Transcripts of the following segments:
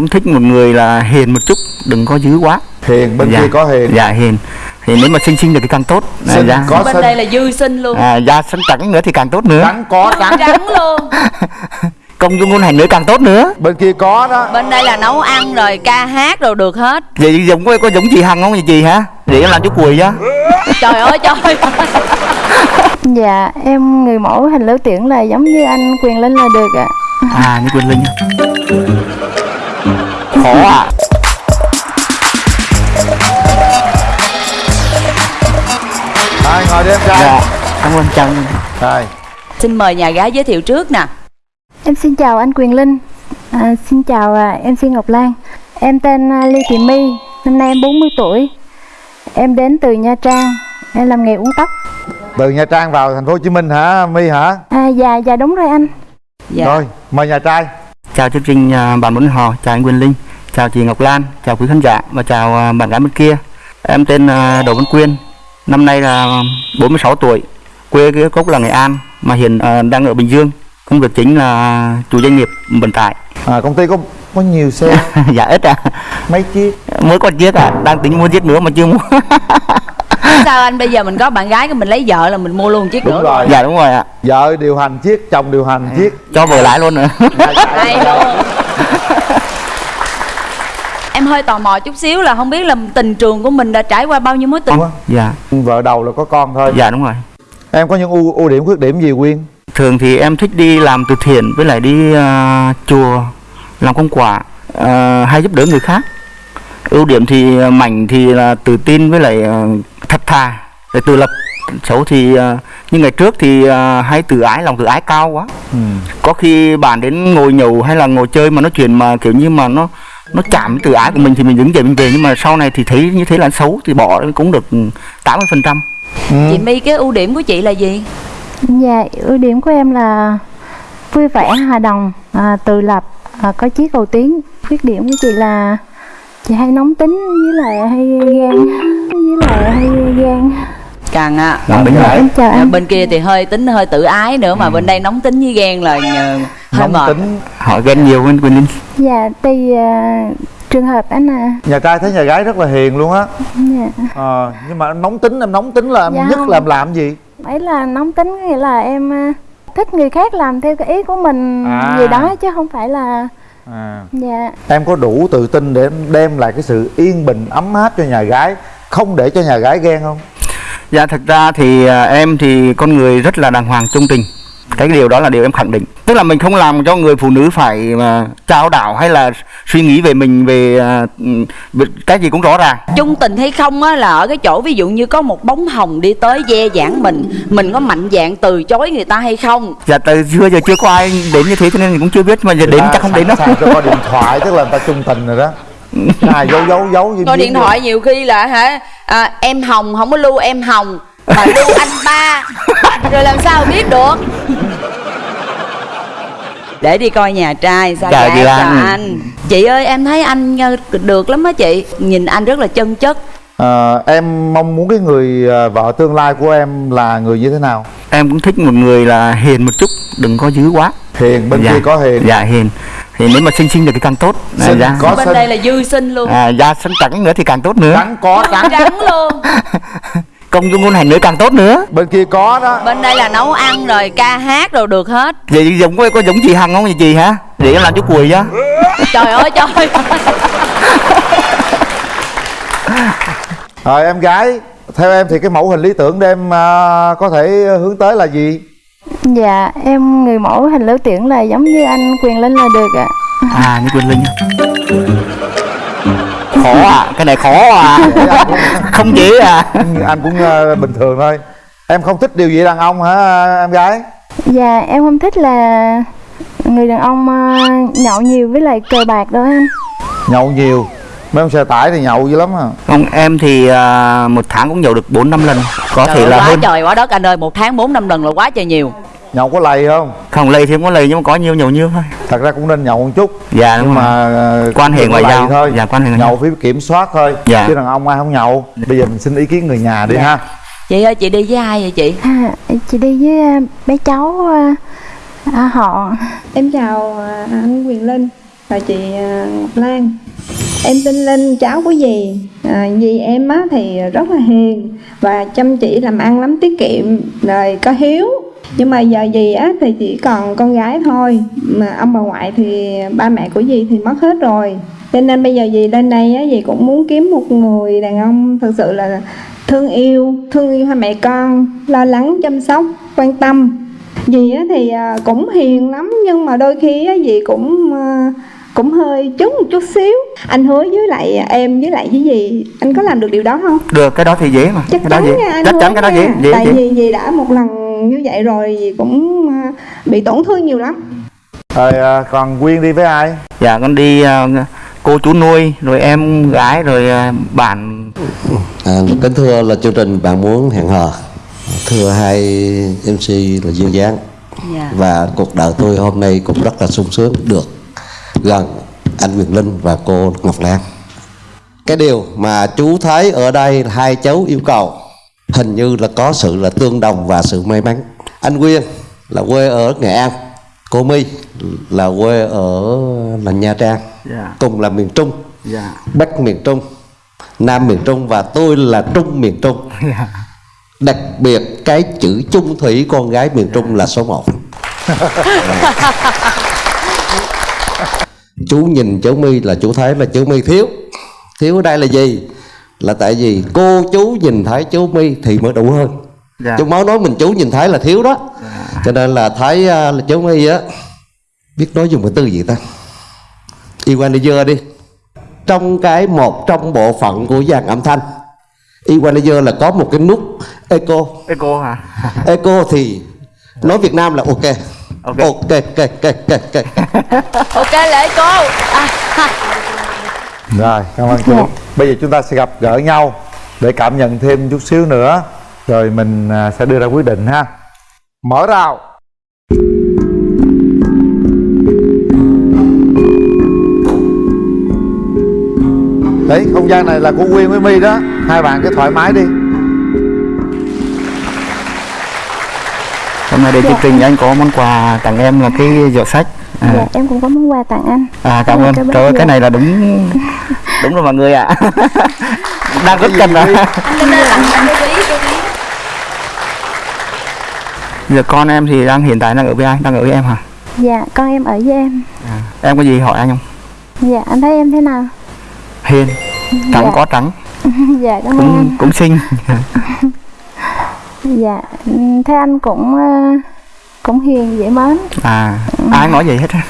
cũng thích một người là hiền một chút đừng có dữ quá. Hiền bên dạ. kia có hiền. Dạ hiền. Thì nếu mà sinh sinh được thì càng tốt. À, Sinh da, có bên sinh đây là dư sinh luôn. À, da sáng trắng nữa thì càng tốt nữa. Trắng có trắng trắng. luôn. Công dung ngôn hành nữa càng tốt nữa. Bên kia có đó. Bên đây là nấu ăn rồi ca hát rồi được hết. Vậy giống có, có giống chị hằng không? Vậy chị hả? Để em làm chú cùi chứ trời ơi trời Dạ, em người mẫu hình lưỡi tiễn là giống như anh Quyền Linh là được ạ. à như quyền linh khó à Rồi ngồi đi em trai dạ cảm ơn chăng Rồi xin mời nhà gái giới thiệu trước nè Em xin chào anh Quyền Linh. À, xin chào à, em Xin Ngọc Lan. Em tên à, Lê Thị My, năm nay em 40 tuổi. Em đến từ Nha Trang. Em làm nghề uống tóc. từ Nha Trang vào thành phố Hồ Chí Minh hả My hả À, dạ, dạ đúng rồi anh. dạ Rồi mời nhà trai chào chương trình à, bạn muốn hò chào anh quyền linh chào chị ngọc lan chào quý khán giả và chào à, bạn gái bên kia. Em tên à, đỗ văn quyên năm nay là 46 tuổi quê cái gốc là nghệ an mà hiện à, đang ở bình dương. Công việc chính là chủ doanh nghiệp vận tải. À, công ty có có nhiều xe dạ ít à mấy chiếc? Mới có chiếc à đang tính mua chiếc nữa mà chưa mua. Sao anh? Bây giờ mình có bạn gái cái mình lấy vợ là mình mua luôn chiếc đúng nữa. rồi. Dạ đúng rồi ạ. Vợ điều hành chiếc chồng điều hành chiếc. cho vợ lái luôn nữa. Hay luôn em hơi tò mò chút xíu là không biết là tình trường của mình đã trải qua bao nhiêu mối tình. Dạ. Vợ đầu là có con thôi. Dạ đúng rồi. Em có những ưu ưu điểm khuyết điểm gì quyên? Thường thì em thích đi làm từ thiện với lại đi à, chùa làm công quả à, hay giúp đỡ người khác. Ưu điểm thì à, mạnh thì là tự tin với lại à, thật thà để tự lập. Xấu thì à, như ngày trước thì à, hay tự ái lòng tự ái cao quá. Ừ. có khi bạn đến ngồi nhậu hay là ngồi chơi mà nói chuyện mà kiểu như mà nó nó chạm tự ái của mình thì mình đứng dậy mình về nhưng mà sau này thì thấy như thế là xấu thì bỏ cũng được 80 phần trăm Ừ. chị my cái ưu điểm của chị là gì Dạ, ưu điểm của em là vui vẻ, hòa đồng, à, tự lập, à, có chí cầu tiến. Khuyết điểm của chị là chị hay nóng tính với lại hay ghen, với lại hay ghen. càng à tính Dạ, À, anh. bên kia thì hơi tính hơi tự ái nữa mà bên đây nóng tính với ghen là nóng mệt tính họ ghen nhiều hơn Quỳnh Linh Dạ, tùy à, trường hợp anh à. nhà trai thấy nhà gái rất là hiền luôn á Dạ. ờ, nhưng mà em nóng tính em nóng tính là em Dạ nhất không. là em làm gì ấy là nóng tính có nghĩa là em à, thích người khác làm theo cái ý của mình À. gì đó chứ không phải là à. dạ em có đủ tự tin để em đem lại cái sự yên bình ấm áp cho nhà gái không để cho nhà gái ghen không Dạ thật ra thì à, em thì con người rất là đàng hoàng trung tình cái điều đó là điều em khẳng định. Tức là mình không làm cho người phụ nữ phải mà trao đảo hay là suy nghĩ về mình về, à, về cái gì cũng rõ ràng. Chung tình hay không á là ở cái chỗ ví dụ như có một bóng hồng đi tới dè dãn mình mình có mạnh dạn từ chối người ta hay không? Dạ từ xưa giờ chưa có ai đến như thế cho nên mình cũng chưa biết mà giờ đến chắc không đến đâu. coi điện thoại tức là người ta chung tình rồi đó. Ai giấu giấu giấu gì coi điện thoại nhiều khi là hả à, em hồng không có lưu em hồng mà lưu anh ba. Rồi làm sao biết được để đi coi nhà trai sao Chào dạ chị chào Lan. anh. Chị ơi em thấy anh ờ, được lắm á chị. Nhìn anh rất là chân chất. Ờ, em mong muốn cái người ờ, vợ tương lai của em là người như thế nào? Em cũng thích một người là hiền một chút đừng có dữ quá. Hiền bên dạ. kia có hiền. Dạ hiền. Thì nếu mà sinh sinh được thì càng tốt. À, Sinh da, có bên sinh đây là dư sinh luôn. À, da sáng trắng nữa thì càng tốt nữa. Trắng có trắng trắng luôn công dung ngôn hành nữa càng tốt nữa. Bên kia có đó. Bên đây là nấu ăn rồi ca hát rồi được hết. Vậy giống có, có giống chị hằng không vậy chị hả? Em làm chú cùi chứ trời ơi trời ơi. Rồi em gái theo em thì cái mẫu hình lý tưởng để em ờ, có thể hướng tới là gì? Dạ em người mẫu hình lưỡi tiễn là giống như anh Quyền Linh là được ạ. à như quyền linh khó à cái này khó à. Không dễ à. Anh cũng ờ, bình thường thôi. Em không thích điều gì đàn ông hả em gái? Dạ em không thích là người đàn ông à, nhậu nhiều với lại cờ bạc đó anh. nhậu nhiều? Mấy ông xe tải thì nhậu dữ lắm à. Không em thì à, một tháng cũng nhậu được bốn năm lần. Có Trời thể là quá hơn. trời quá đất anh ơi một tháng bốn năm lần là quá trời nhiều nhậu có lầy không? Không lây thì không có lây nhưng mà có nhiều nhiều nhiêu thôi. Thật ra cũng nên nhậu một chút. Dạ nhưng mà ờ, Quan hệ ngoại lầy giao. thôi. Dạ, quan hệ ngoại nhậu giao. phải kiểm soát thôi. Dạ. chứ đàn ông ai không nhậu. Bây giờ mình xin ý kiến người nhà đi Dạ. ha. Chị ơi chị đi với ai vậy chị? À, chị đi với à, bé cháu à, họ. Em chào anh Quyền Linh là chị Ngọc Lan. Em tên Linh, cháu của dì. À, Dì em á thì rất là hiền Và chăm chỉ làm ăn lắm, tiết kiệm Rồi có hiếu Nhưng mà giờ dì á thì chỉ còn con gái thôi. Mà ông bà ngoại thì ba mẹ của dì thì mất hết rồi. Cho nên bây giờ dì lên đây á, dì cũng muốn kiếm một người đàn ông Thực sự là thương yêu, thương yêu hai mẹ con Lo lắng, chăm sóc, quan tâm. Dì á thì à, cũng hiền lắm nhưng mà đôi khi á dì cũng à, cũng hơi trúng một chút xíu. Anh hứa với lại em với lại với dì anh có làm được điều đó không? Được cái đó thì dễ mà. Chắc cái đó chắn dễ. nha anh chắc chắn cái đó dễ dễ tại dễ vì dì đã một lần như vậy rồi cũng à, bị tổn thương nhiều lắm. Rồi à, còn quyên đi với ai? Dạ con đi ờ, cô chú nuôi rồi em gái rồi ờ, bạn. À, kính thưa là chương trình bạn muốn hẹn hò. Thưa hai MC là duyên dáng Dạ. và cuộc đời tôi hôm nay cũng rất là sung sướng được gần anh Quyền Linh và cô Ngọc Lan. Cái điều mà chú thấy ở đây hai cháu yêu cầu hình như là có sự là tương đồng và sự may mắn. Anh Quyên là quê ở Nghệ An cô My là quê ở là Nha Trang dạ. cùng là miền Trung. Dạ. Bắc miền Trung Nam miền Trung và tôi là Trung miền Trung. Dạ. Đặc biệt cái chữ chung thủy con gái miền Trung là số 1 Chú nhìn chú My là chú thấy là chú My thiếu. Thiếu ở đây là gì? Là tại vì cô chú nhìn thấy chú My thì mới đủ hơn. Dạ. Chú máu nói mình chú nhìn thấy là thiếu đó. Cho nên là thấy à, là chú My á Biết nói dùng cái từ gì ta? Equalizer đi. Trong cái một trong bộ phận của dàn âm thanh Equalizer là có một cái nút Echo. Cô hả? Echo thì nói Việt Nam là ok. Ok. Ok ok ok ok. Ok ok lễ cô. À. rồi cảm ơn chú Dạ. bây giờ chúng ta sẽ gặp gỡ nhau để cảm nhận thêm chút xíu nữa. Rồi mình à, sẽ đưa ra quyết định ha. Mở rào. Đấy không gian này là của quyên với my đó. Hai bạn cứ thoải mái đi. Hôm nay đến chương trình anh có món quà tặng em là cái giỏ sách. À, dạ em cũng có món quà tặng anh. À cảm Cảm ơn trời ơi cái này là đúng đúng rồi mọi người ạ. Đang rất cần à ví giờ con em thì đang hiện tại đang ở với ai? Đang ở với em hả? Dạ con em ở với em. À, em có gì hỏi anh không? Dạ anh thấy em thế nào? Hiền. Trắng Dạ. có trắng. Dạ cảm ơn cũng anh cũng xinh. Dạ thấy anh cũng ờ, cũng hiền dễ mến. À ai nói vậy hết á.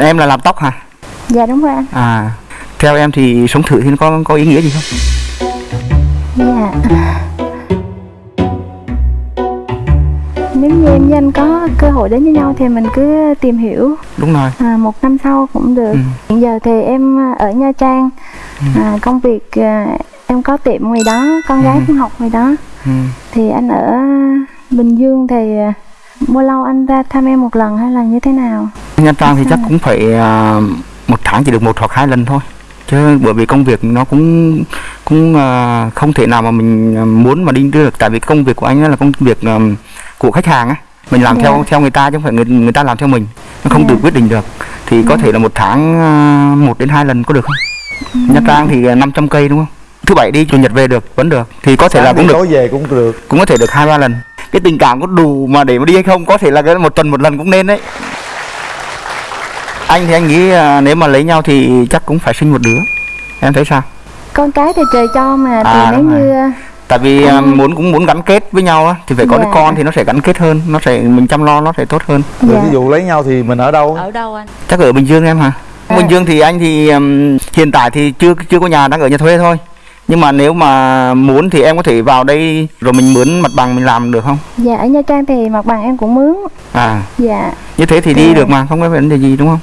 Em là làm tóc hả? Dạ đúng rồi anh à theo em thì sống thử thì nó có có ý nghĩa gì không? Dạ. Nếu như em với anh có cơ hội đến với nhau thì mình cứ tìm hiểu. Đúng rồi. À, một năm sau cũng được. Ừ. hiện giờ thì em ở nha trang. À, công việc à, em có tiệm ngoài đó con gái cũng học ngoài đó. Ừ. thì anh ở bình dương thì à, bao lâu anh ra thăm em một lần hay là như thế nào Nha Trang thì chắc cũng phải à, một tháng chỉ được một hoặc hai lần thôi. Chứ bởi vì công việc nó cũng cũng à, không thể nào mà mình à, muốn mà đi được. Tại vì công việc của anh là công việc của khách hàng á. Mình làm Dạ. theo theo người ta chứ không phải người người ta làm theo mình. Nó không Dạ. tự quyết định được. Thì có thể là một tháng một đến hai lần có được không? Nha Trang thì à, 500 cây đúng không? Thứ bảy đi chủ nhật về được vẫn được. Thì có thể là Sáng cũng đi được. tối về cũng được. Cũng có thể được hai ba lần. Cái tình cảm có đủ mà để mà đi hay không có thể là cái một tuần một lần cũng nên đấy anh thì anh nghĩ à, nếu mà lấy nhau thì chắc cũng phải sinh một đứa. Em thấy sao? Con cái thì trời cho mà thì À, nếu đúng rồi. như tại vì à, muốn cũng muốn gắn kết với nhau á thì phải có đứa Dạ. con thì nó sẽ gắn kết hơn nó sẽ mình chăm lo nó sẽ tốt hơn. Rồi dạ. ví dụ lấy nhau thì mình ở đâu ở đâu anh? Chắc ở bình dương em hả? À. bình dương thì anh thì ừm, hiện tại thì chưa chưa có nhà đang ở nhà thuê thôi. Nhưng mà nếu mà muốn thì em có thể vào đây rồi mình mướn mặt bằng mình làm được không? Dạ ở nha trang thì mặt bằng em cũng mướn. À. Dạ. Như thế thì đi Ừ. được mà không có vấn đề gì đúng không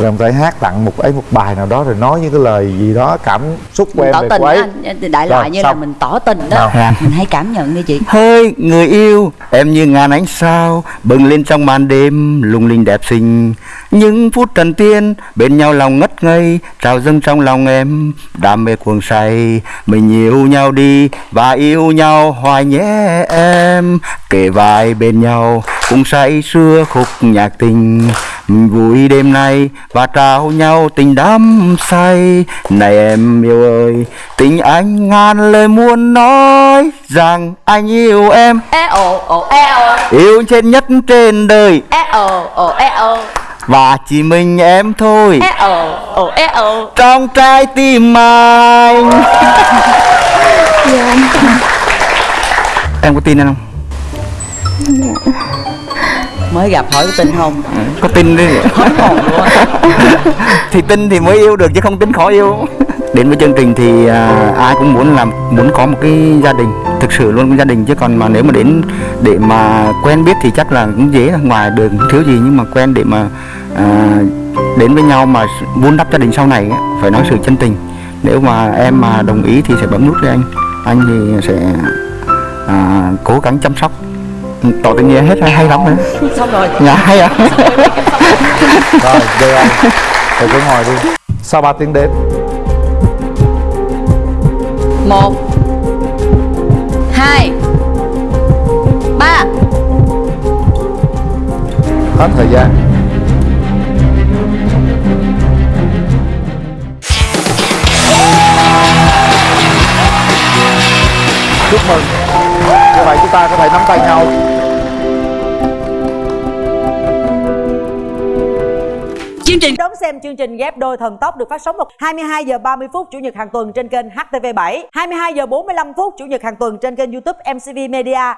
rồi ông thể hát tặng một ấy một bài nào đó rồi nói những cái lời gì đó cảm xúc của em tỏ về tình cô á ấy anh đại Rồi, loại như là xong. mình tỏ tình đó. Nào. Mình hay cảm nhận đi chị. Hỡi người yêu, em như ngàn ánh sao Bừng lên trong màn đêm, lung linh đẹp xinh. Những phút trần tiên, bên nhau lòng ngất ngây Trào dâng trong lòng em, đam mê cuồng say Mình yêu nhau đi và yêu nhau hoài nhé em Kề vai bên nhau, cùng say sưa khúc nhạc tình vui đêm nay và trao nhau tình đắm say. Này em yêu ơi, tình anh ngàn lời muốn nói Rằng anh yêu em, e ồ ồ e ồ. Yêu trên nhất trên đời. E ồ ồ e ồ. Và chỉ mình em thôi. E ồ ồ e ồ. Trong trái tim anh. Em có tin anh không? Mới gặp hỏi có tin không? Có tin đi. Thì tin thì mới yêu được chứ không tin khó yêu. Đến với chương trình thì à, ai cũng muốn làm muốn có một cái gia đình thực sự luôn cái gia đình chứ còn mà nếu mà đến để mà quen biết thì chắc là cũng dễ ngoài đường thiếu gì nhưng mà quen để mà à, đến với nhau mà vun đắp gia đình sau này á, phải nói sự chân tình. Nếu mà em mà đồng ý thì sẽ bấm nút cho anh. Anh thì sẽ à, cố gắng chăm sóc tỏ tình nghĩa hết hay, hay lắm đấy xong rồi. Dạ hay à rồi về anh rồi. Cứ ngồi đi. Sau 3 tiếng đếm. Một hai ba. Hết thời gian. Chúc mừng. Như vậy chúng ta có thể nắm tay nhau xem chương trình ghép đôi thần tốc được phát sóng vào 22 giờ 30 phút chủ nhật hàng tuần trên kênh HTV7, 22 giờ 45 phút chủ nhật hàng tuần trên kênh YouTube MCV Media.